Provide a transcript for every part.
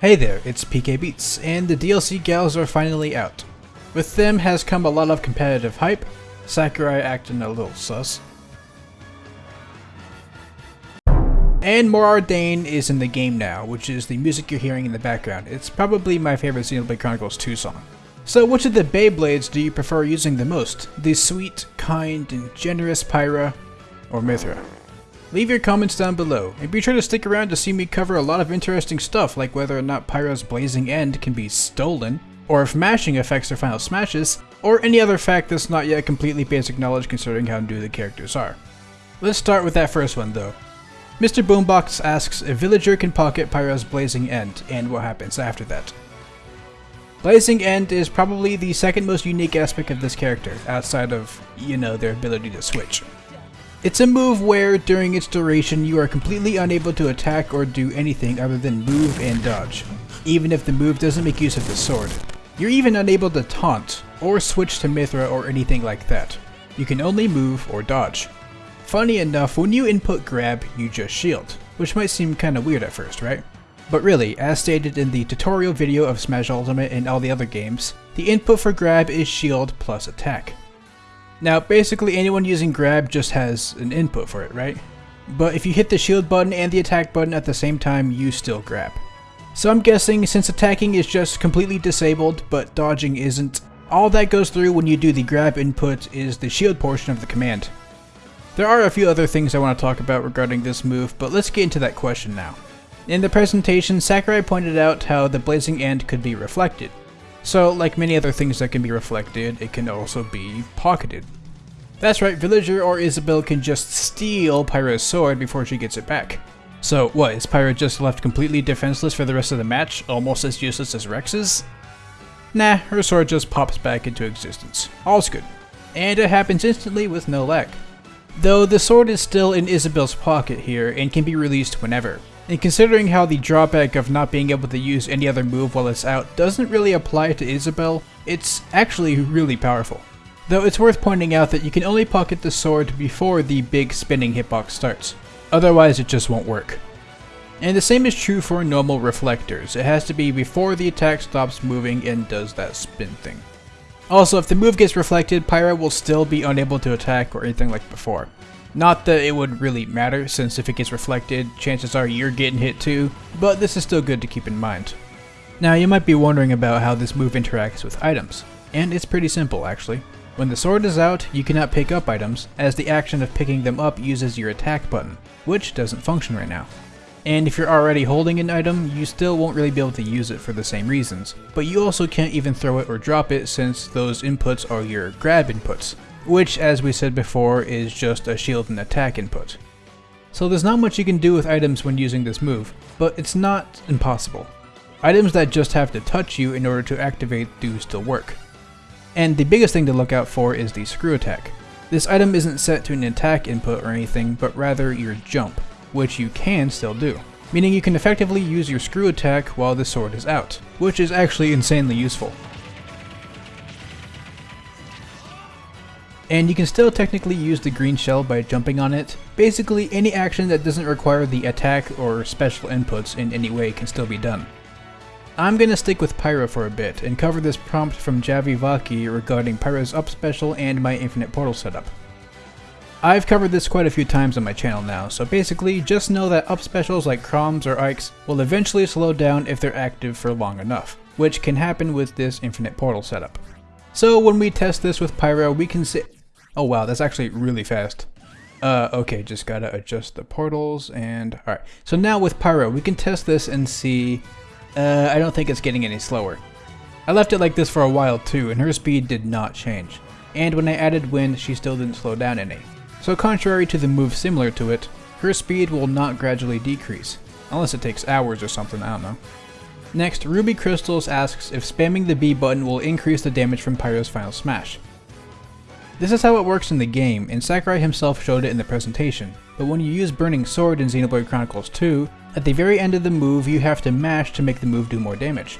Hey there, it's PK Beats, and the DLC gals are finally out. With them has come a lot of competitive hype, Sakurai acting a little sus, and Mor Ardain is in the game now, which is the music you're hearing in the background. It's probably my favorite Xenoblade Chronicles 2 song. So which of the Beyblades do you prefer using the most? The sweet, kind, and generous Pyra, or Mythra? Leave your comments down below, and be sure to stick around to see me cover a lot of interesting stuff like whether or not Pyra's Blazing End can be stolen, or if mashing affects their final smashes, or any other fact that's not yet completely basic knowledge considering how new the characters are. Let's start with that first one though. Mr. Boombox asks if Villager can pocket Pyra's Blazing End, and what happens after that. Blazing End is probably the second most unique aspect of this character, outside of, you know, their ability to switch. It's a move where, during its duration, you are completely unable to attack or do anything other than move and dodge, even if the move doesn't make use of the sword. You're even unable to taunt, or switch to Mythra or anything like that. You can only move or dodge. Funny enough, when you input grab, you just shield, which might seem kinda weird at first, right? But really, as stated in the tutorial video of Smash Ultimate and all the other games, the input for grab is shield plus attack. Now, basically anyone using grab just has an input for it, right? But if you hit the shield button and the attack button at the same time, you still grab. So I'm guessing since attacking is just completely disabled, but dodging isn't, all that goes through when you do the grab input is the shield portion of the command. There are a few other things I want to talk about regarding this move, but let's get into that question now. In the presentation, Sakurai pointed out how the Blazing End could be reflected. So, like many other things that can be reflected, it can also be pocketed. That's right, Villager or Isabelle can just steal Pyra's sword before she gets it back. So what, is Pyra just left completely defenseless for the rest of the match, almost as useless as Rex's? Nah, her sword just pops back into existence. All's good. And it happens instantly with no lag. Though the sword is still in Isabelle's pocket here and can be released whenever. And considering how the drawback of not being able to use any other move while it's out doesn't really apply to Isabelle, it's actually really powerful. Though it's worth pointing out that you can only pocket the sword before the big spinning hitbox starts. Otherwise it just won't work. And the same is true for normal reflectors, it has to be before the attack stops moving and does that spin thing. Also, if the move gets reflected, Pyra will still be unable to attack or anything like before. Not that it would really matter, since if it gets reflected, chances are you're getting hit too, but this is still good to keep in mind. Now you might be wondering about how this move interacts with items, and it's pretty simple actually. When the sword is out, you cannot pick up items, as the action of picking them up uses your attack button, which doesn't function right now. And if you're already holding an item, you still won't really be able to use it for the same reasons, but you also can't even throw it or drop it since those inputs are your grab inputs, which as we said before is just a shield and attack input. So there's not much you can do with items when using this move, but it's not impossible. Items that just have to touch you in order to activate do still work. And the biggest thing to look out for is the screw attack. This item isn't set to an attack input or anything, but rather your jump, which you can still do. Meaning you can effectively use your screw attack while the sword is out, which is actually insanely useful. And you can still technically use the green shell by jumping on it. Basically, any action that doesn't require the attack or special inputs in any way can still be done. I'm gonna stick with Pyra for a bit and cover this prompt from Javivaki regarding Pyra's up special and my infinite portal setup. I've covered this quite a few times on my channel now, so basically just know that up specials like Chroms or Ikes will eventually slow down if they're active for long enough, which can happen with this infinite portal setup. So when we test this with Pyra, we can see- Oh wow, that's actually really fast. Uh, okay, just gotta adjust the portals and... Alright, so now with Pyra, we can test this and see... Uh, I don't think it's getting any slower. I left it like this for a while too, and her speed did not change. And when I added wind, she still didn't slow down any. So contrary to the move similar to it, her speed will not gradually decrease. Unless it takes hours or something, I don't know. Next, Ruby Crystals asks if spamming the B button will increase the damage from Pyra's final smash. This is how it works in the game, and Sakurai himself showed it in the presentation, but when you use Burning Sword in Xenoblade Chronicles 2, at the very end of the move you have to mash to make the move do more damage.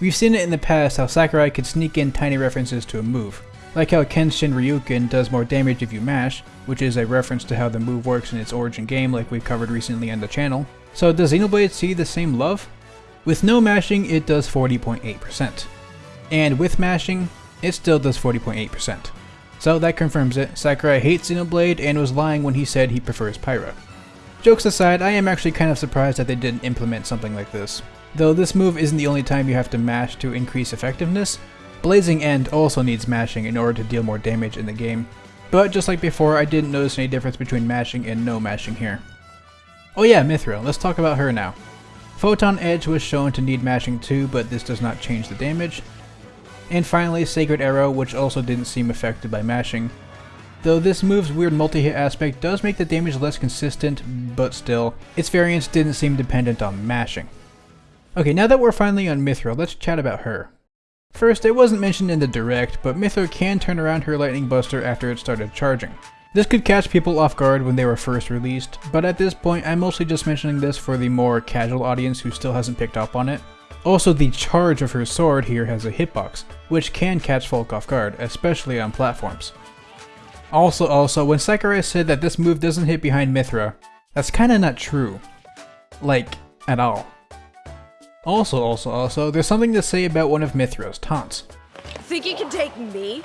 We've seen it in the past how Sakurai could sneak in tiny references to a move, like how Kenshin Ryuken does more damage if you mash, which is a reference to how the move works in its origin game like we've covered recently on the channel. So does Xenoblade see the same love? With no mashing, it does 40.8%. And with mashing, it still does 40.8%. So that confirms it, Sakurai hates Xenoblade and was lying when he said he prefers Pyra. Jokes aside, I am actually kind of surprised that they didn't implement something like this. Though this move isn't the only time you have to mash to increase effectiveness, Blazing End also needs mashing in order to deal more damage in the game. But just like before, I didn't notice any difference between mashing and no mashing here. Oh yeah, Mithril, let's talk about her now. Photon Edge was shown to need mashing too, but this does not change the damage. And finally, Sacred Arrow, which also didn't seem affected by mashing. Though this move's weird multi-hit aspect does make the damage less consistent, but still, its variance didn't seem dependent on mashing. Okay, now that we're finally on Mythra, let's chat about her. First, it wasn't mentioned in the direct, but Mythra can turn around her Lightning Buster after it started charging. This could catch people off guard when they were first released, but at this point I'm mostly just mentioning this for the more casual audience who still hasn't picked up on it. Also, the charge of her sword here has a hitbox, which can catch folk off guard, especially on platforms. Also, also, when Sakurai said that this move doesn't hit behind Mythra, that's kinda not true. Like, at all. Also, also, also, there's something to say about one of Mythra's taunts. Think you can take me?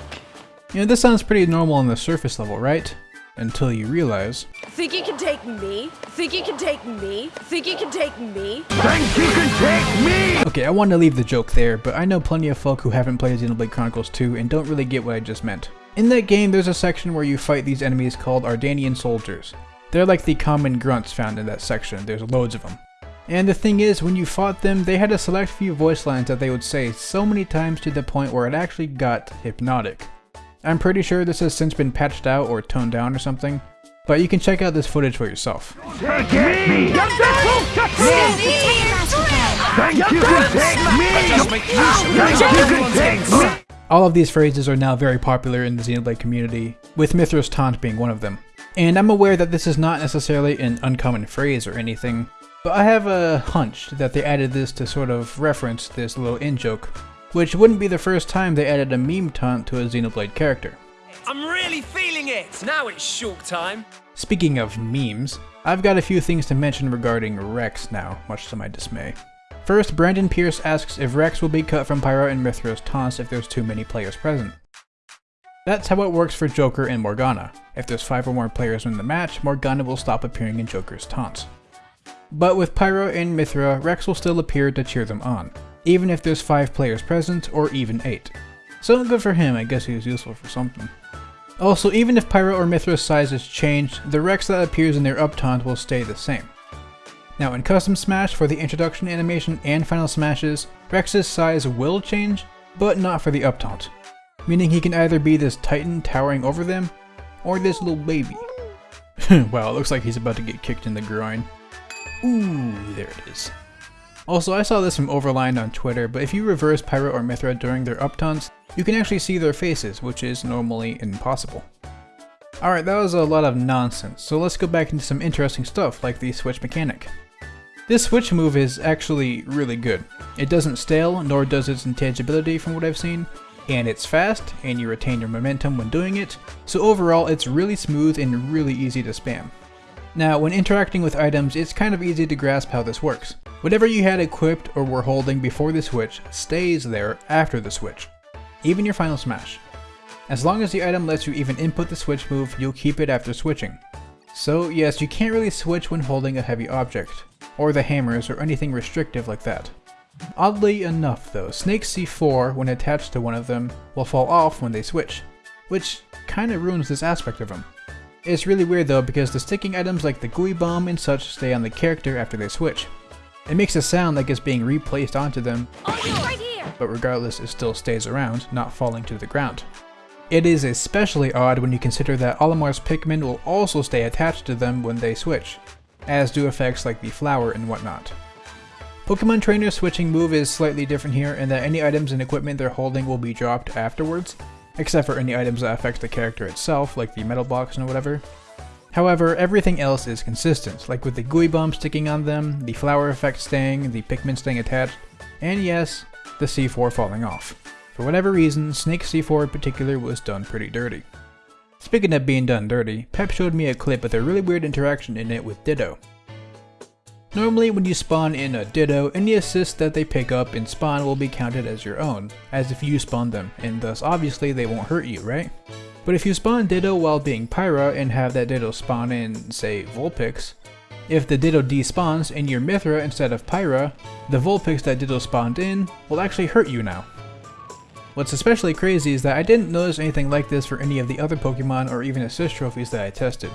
You know, this sounds pretty normal on the surface level, right? Until you realize... Think you can take me? Think you can take me? Think you can take me? Think you can take me? Okay, I wanted to leave the joke there, but I know plenty of folk who haven't played Xenoblade Chronicles 2 and don't really get what I just meant. In that game, there's a section where you fight these enemies called Ardainian soldiers. They're like the common grunts found in that section, there's loads of them. And the thing is, when you fought them, they had a select few voice lines that they would say so many times to the point where it actually got hypnotic. I'm pretty sure this has since been patched out or toned down or something, but you can check out this footage for yourself. Take me! Think you can take me? Think you can take me? All of these phrases are now very popular in the Xenoblade community, with Mythra's taunt being one of them. And I'm aware that this is not necessarily an uncommon phrase or anything, but I have a hunch that they added this to sort of reference this little in-joke, which wouldn't be the first time they added a meme taunt to a Xenoblade character. I'm really feeling it! Now it's shulk time. Speaking of memes, I've got a few things to mention regarding Rex now, much to my dismay. First, Brandon Pierce asks if Rex will be cut from Pyra and Mythra's taunts if there's too many players present. That's how it works for Joker and Morgana. If there's 5 or more players in the match, Morgana will stop appearing in Joker's taunts. But with Pyra and Mythra, Rex will still appear to cheer them on, even if there's 5 players present or even 8. So good for him, I guess he was useful for something. Also, even if Pyra or Mythra's size is changed, the Rex that appears in their up taunt will stay the same. Now in Custom Smash for the introduction animation and final smashes, Rex's size will change, but not for the up taunt. Meaning he can either be this titan towering over them, or this little baby. wow, it looks like he's about to get kicked in the groin. Ooh, there it is. Also, I saw this from Overlined on Twitter, but if you reverse Pyra or Mythra during their up taunts, you can actually see their faces, which is normally impossible. Alright, that was a lot of nonsense, so let's go back into some interesting stuff like the switch mechanic. This switch move is actually really good. It doesn't stale, nor does its intangibility from what I've seen, and it's fast, and you retain your momentum when doing it, so overall it's really smooth and really easy to spam. Now, when interacting with items, it's kind of easy to grasp how this works. Whatever you had equipped or were holding before the switch stays there after the switch, even your final smash. As long as the item lets you even input the switch move, you'll keep it after switching. So yes, you can't really switch when holding a heavy object, or the hammers or anything restrictive like that. Oddly enough though, Snake C4 when attached to one of them will fall off when they switch, which kinda ruins this aspect of them. It's really weird though because the sticking items like the gooey bomb and such stay on the character after they switch. It makes a sound like it's being replaced onto them, but regardless it still stays around, not falling to the ground. It is especially odd when you consider that Olimar's Pikmin will also stay attached to them when they switch, as do effects like the flower and whatnot. Pokemon Trainer's switching move is slightly different here in that any items and equipment they're holding will be dropped afterwards, except for any items that affect the character itself, like the metal box and whatever. However, everything else is consistent, like with the gooey bomb sticking on them, the flower effect staying, the Pikmin staying attached, and yes, the C4 falling off. For whatever reason, Snake C4 in particular was done pretty dirty. Speaking of being done dirty, Pep showed me a clip with a really weird interaction in it with Ditto. Normally when you spawn in a Ditto, any assists that they pick up in spawn will be counted as your own, as if you spawned them, and thus obviously they won't hurt you, right? But if you spawn Ditto while being Pyra and have that Ditto spawn in, say, Vulpix, if the Ditto despawns in your Mythra instead of Pyra, the Vulpix that Ditto spawned in will actually hurt you now. What's especially crazy is that I didn't notice anything like this for any of the other Pokemon or even assist trophies that I tested.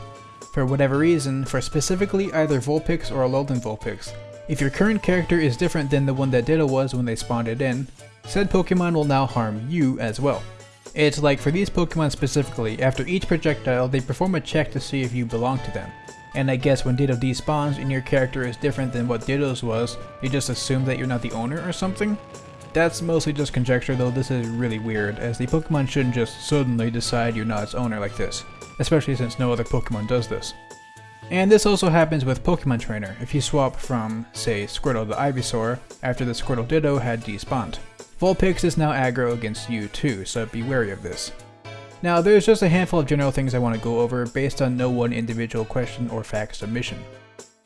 For whatever reason, for specifically either Vulpix or Alolan Vulpix, if your current character is different than the one that Ditto was when they spawned it in, said Pokemon will now harm you as well. It's like for these Pokemon specifically, after each projectile they perform a check to see if you belong to them. And I guess when Ditto despawns and your character is different than what Ditto's was, you just assume that you're not the owner or something? That's mostly just conjecture though this is really weird, as the Pokemon shouldn't just suddenly decide you're not its owner like this, especially since no other Pokemon does this. And this also happens with Pokemon Trainer, if you swap from, say, Squirtle to Ivysaur after the Squirtle Ditto had despawned. Vulpix is now aggro against you too, so be wary of this. Now there's just a handful of general things I want to go over based on no one individual question or fact submission.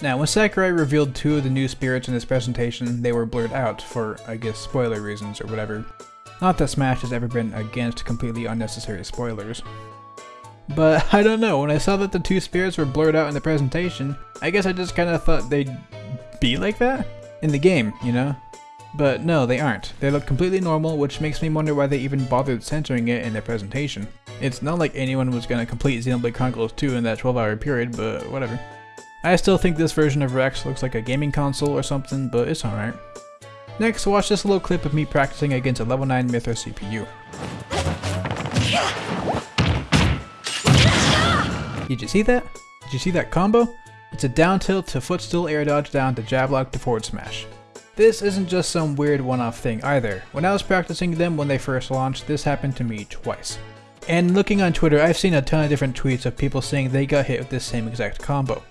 Now when Sakurai revealed two of the new spirits in this presentation, they were blurred out for, I guess, spoiler reasons or whatever. Not that Smash has ever been against completely unnecessary spoilers. But I don't know, when I saw that the two spirits were blurred out in the presentation, I guess I just kinda thought they'd be like that? In the game, you know? But no, they aren't. They look completely normal, which makes me wonder why they even bothered censoring it in their presentation. It's not like anyone was gonna complete Xenoblade Chronicles 2 in that 12 hour period, but whatever. I still think this version of Rex looks like a gaming console or something, but it's alright. Next, watch this little clip of me practicing against a level 9 Mythra CPU. Did you see that? Did you see that combo? It's a down tilt to footstool air dodge down to jab lock to forward smash. This isn't just some weird one-off thing either. When I was practicing them when they first launched, this happened to me twice. And looking on Twitter, I've seen a ton of different tweets of people saying they got hit with this same exact combo.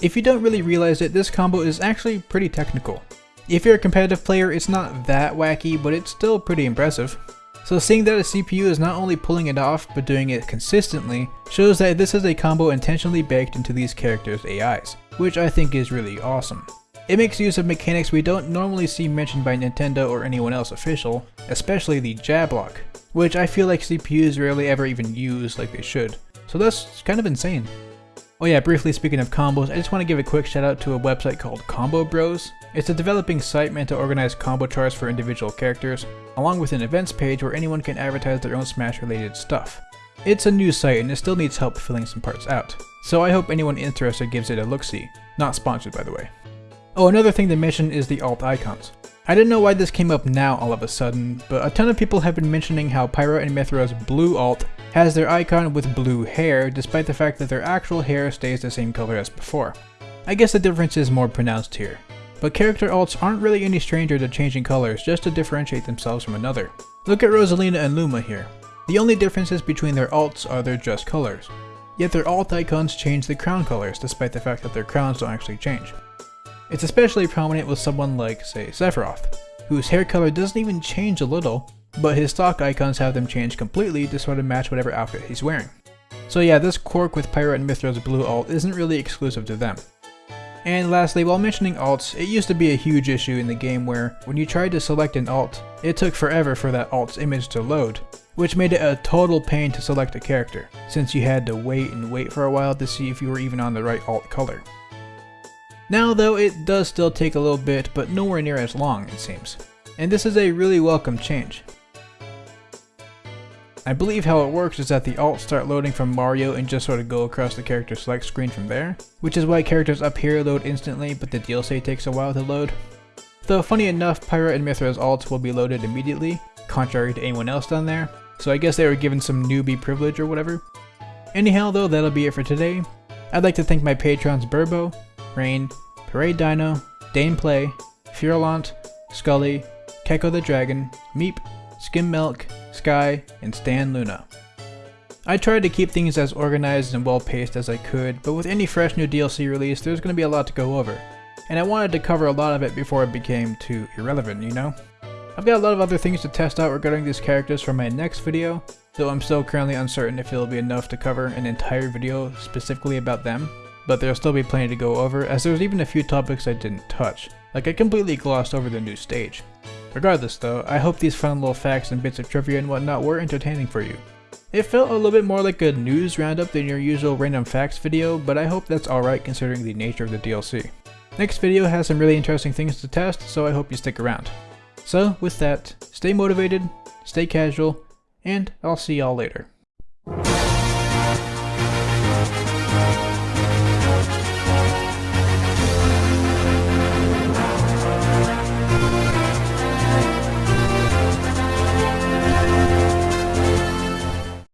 If you don't really realize it, this combo is actually pretty technical. If you're a competitive player, it's not that wacky, but it's still pretty impressive. So seeing that a CPU is not only pulling it off, but doing it consistently, shows that this is a combo intentionally baked into these characters' AIs, which I think is really awesome. It makes use of mechanics we don't normally see mentioned by Nintendo or anyone else official, especially the jab lock, which I feel like CPUs rarely ever even use like they should. So that's kind of insane. Oh yeah, briefly speaking of combos, I just want to give a quick shout out to a website called Combo Bros. It's a developing site meant to organize combo charts for individual characters, along with an events page where anyone can advertise their own Smash related stuff. It's a new site and it still needs help filling some parts out, so I hope anyone interested gives it a look-see. Not sponsored by the way. Oh, another thing to mention is the alt icons. I didn't know why this came up now all of a sudden, but a ton of people have been mentioning how Pyra and Mythra's blue alt has their icon with blue hair, despite the fact that their actual hair stays the same color as before. I guess the difference is more pronounced here. But character alts aren't really any stranger to changing colors just to differentiate themselves from another. Look at Rosalina and Luma here. The only differences between their alts are their dress colors. Yet their alt icons change the crown colors despite the fact that their crowns don't actually change. It's especially prominent with someone like, say, Sephiroth, whose hair color doesn't even change a little, but his stock icons have them change completely to sort of match whatever outfit he's wearing. So yeah, this quirk with Pyra and Mythra's blue alt isn't really exclusive to them. And lastly, while mentioning alts, it used to be a huge issue in the game where, when you tried to select an alt, it took forever for that alt's image to load, which made it a total pain to select a character, since you had to wait and wait for a while to see if you were even on the right alt color. Now though, it does still take a little bit, but nowhere near as long, it seems. And this is a really welcome change. I believe how it works is that the alts start loading from Mario and just sort of go across the character select screen from there, which is why characters up here load instantly but the DLC takes a while to load. Though funny enough, Pyra and Mythra's alts will be loaded immediately, contrary to anyone else down there, so I guess they were given some newbie privilege or whatever. Anyhow though, that'll be it for today. I'd like to thank my patrons Burbo, Rain, Parade Dino, Dane Play, Furlant, Scully, Keko the Dragon, Meep, Skim Milk, Sky, and Stan Luna. I tried to keep things as organized and well paced as I could, but with any fresh new DLC release, there's going to be a lot to go over. And I wanted to cover a lot of it before it became too irrelevant, you know? I've got a lot of other things to test out regarding these characters for my next video, though I'm still currently uncertain if it'll be enough to cover an entire video specifically about them. But there'll still be plenty to go over as there's even a few topics I didn't touch, like I completely glossed over the new stage. Regardless though, I hope these fun little facts and bits of trivia and whatnot were entertaining for you. It felt a little bit more like a news roundup than your usual random facts video, but I hope that's alright considering the nature of the DLC. Next video has some really interesting things to test, so I hope you stick around. So with that, stay motivated, stay casual, and I'll see y'all later.